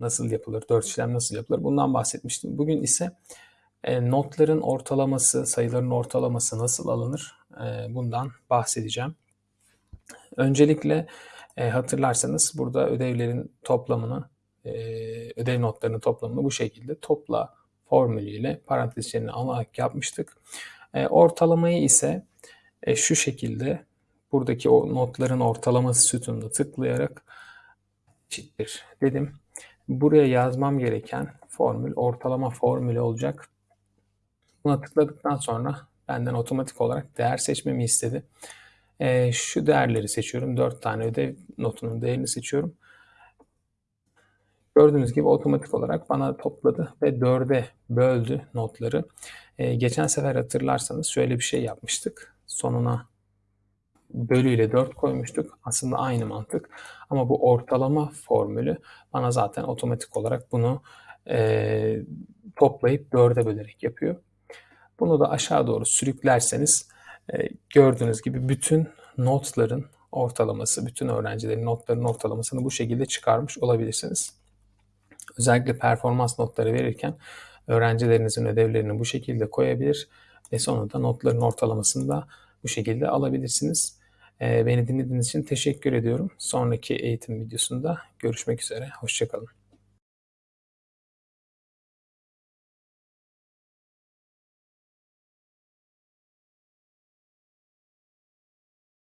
nasıl yapılır, 4 işlem nasıl yapılır bundan bahsetmiştim. Bugün ise e, notların ortalaması, sayıların ortalaması nasıl alınır e, bundan bahsedeceğim. Öncelikle e, hatırlarsanız burada ödevlerin toplamını, e, ödev notlarının toplamını bu şekilde topla formülüyle parantez içerisine alarak yapmıştık. E, ortalamayı ise e, şu şekilde buradaki o notların ortalaması sütununa tıklayarak eşittir dedim. Buraya yazmam gereken formül ortalama formülü olacak. Buna tıkladıktan sonra benden otomatik olarak değer seçmemi istedi. E, şu değerleri seçiyorum. 4 tane ödev notunun değerini seçiyorum. Gördüğünüz gibi otomatik olarak bana topladı ve 4'e böldü notları. E, geçen sefer hatırlarsanız şöyle bir şey yapmıştık. Sonuna bölüyle 4 koymuştuk. Aslında aynı mantık. Ama bu ortalama formülü bana zaten otomatik olarak bunu e, toplayıp 4'e bölerek yapıyor. Bunu da aşağı doğru sürüklerseniz e, gördüğünüz gibi bütün notların ortalaması, bütün öğrencilerin notlarının ortalamasını bu şekilde çıkarmış olabilirsiniz. Özellikle performans notları verirken öğrencilerinizin ödevlerini bu şekilde koyabilir ve sonunda notların ortalamasını da bu şekilde alabilirsiniz. E, beni dinlediğiniz için teşekkür ediyorum. Sonraki eğitim videosunda görüşmek üzere. Hoşçakalın.